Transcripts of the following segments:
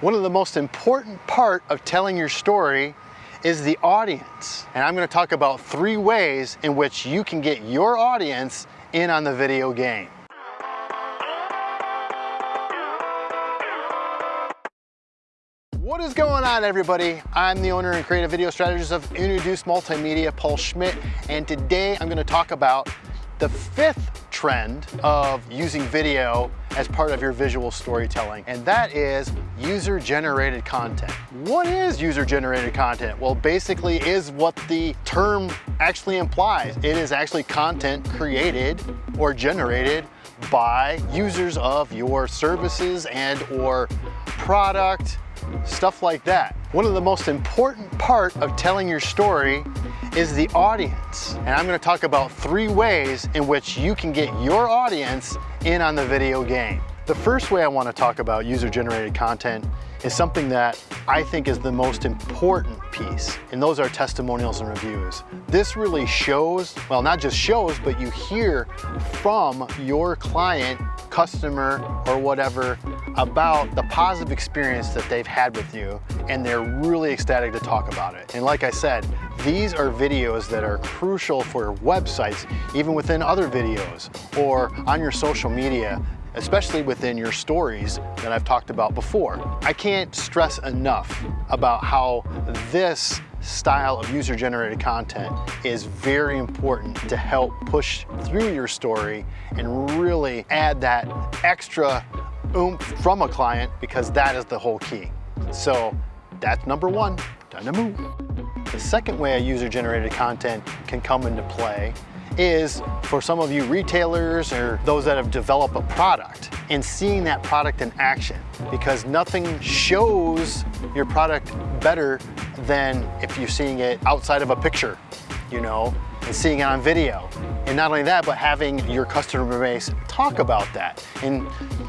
One of the most important part of telling your story is the audience. And I'm gonna talk about three ways in which you can get your audience in on the video game. What is going on everybody? I'm the owner and creative video strategist of Introduce Multimedia, Paul Schmidt, and today I'm gonna talk about the fifth trend of using video as part of your visual storytelling, and that is user-generated content. What is user-generated content? Well, basically is what the term actually implies. It is actually content created or generated by users of your services and or product, stuff like that. One of the most important part of telling your story is the audience. And I'm gonna talk about three ways in which you can get your audience in on the video game. The first way I wanna talk about user-generated content is something that I think is the most important piece, and those are testimonials and reviews. This really shows, well, not just shows, but you hear from your client, customer, or whatever about the positive experience that they've had with you, and they're really ecstatic to talk about it. And like I said, these are videos that are crucial for websites, even within other videos, or on your social media especially within your stories that I've talked about before. I can't stress enough about how this style of user-generated content is very important to help push through your story and really add that extra oomph from a client because that is the whole key. So that's number one, move. The second way a user-generated content can come into play is for some of you retailers or those that have developed a product and seeing that product in action because nothing shows your product better than if you're seeing it outside of a picture, you know, and seeing it on video. And not only that, but having your customer base talk about that. And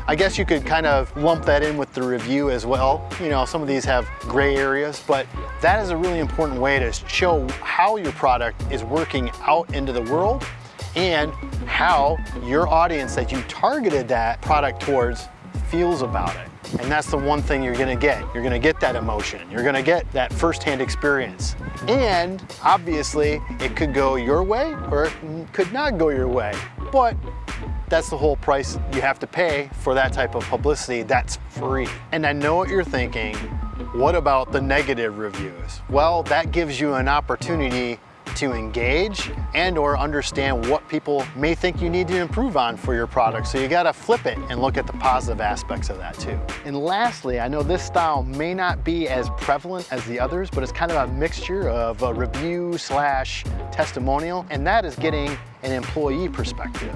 I guess you could kind of lump that in with the review as well. You know, some of these have gray areas, but that is a really important way to show how your product is working out into the world and how your audience that you targeted that product towards feels about it. And that's the one thing you're gonna get. You're gonna get that emotion. You're gonna get that firsthand experience. And obviously, it could go your way or it could not go your way. But that's the whole price you have to pay for that type of publicity that's free. And I know what you're thinking, what about the negative reviews? Well, that gives you an opportunity to engage and or understand what people may think you need to improve on for your product. So you gotta flip it and look at the positive aspects of that too. And lastly, I know this style may not be as prevalent as the others, but it's kind of a mixture of a review slash testimonial, and that is getting an employee perspective.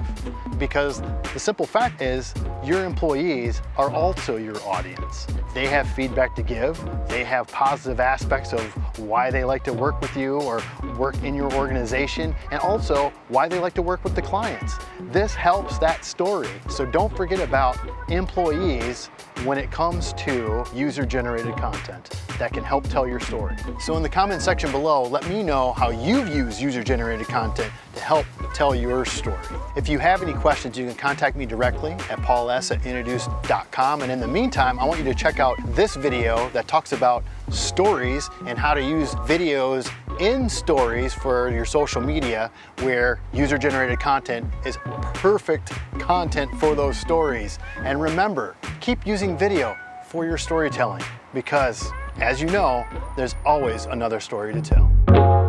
Because the simple fact is, your employees are also your audience. They have feedback to give, they have positive aspects of why they like to work with you or work in your organization, and also why they like to work with the clients. This helps that story. So don't forget about employees when it comes to user-generated content that can help tell your story. So in the comment section below, let me know how you've used user-generated content help tell your story. If you have any questions, you can contact me directly at pauls at introduce.com. And in the meantime, I want you to check out this video that talks about stories and how to use videos in stories for your social media where user-generated content is perfect content for those stories. And remember, keep using video for your storytelling because as you know, there's always another story to tell.